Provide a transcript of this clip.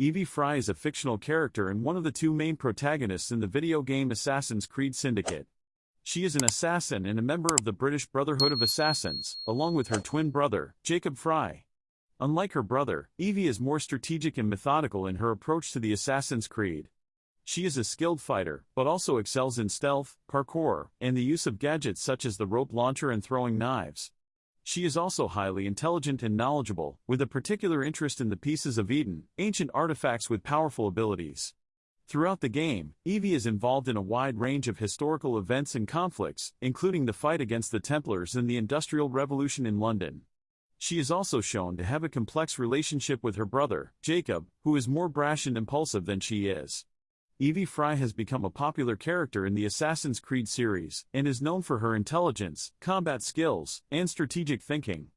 Evie Frye is a fictional character and one of the two main protagonists in the video game Assassin's Creed Syndicate. She is an assassin and a member of the British Brotherhood of Assassins, along with her twin brother, Jacob Frye. Unlike her brother, Evie is more strategic and methodical in her approach to the Assassin's Creed. She is a skilled fighter, but also excels in stealth, parkour, and the use of gadgets such as the rope launcher and throwing knives. She is also highly intelligent and knowledgeable, with a particular interest in the Pieces of Eden, ancient artifacts with powerful abilities. Throughout the game, Evie is involved in a wide range of historical events and conflicts, including the fight against the Templars and the Industrial Revolution in London. She is also shown to have a complex relationship with her brother, Jacob, who is more brash and impulsive than she is. Evie Frye has become a popular character in the Assassin's Creed series, and is known for her intelligence, combat skills, and strategic thinking.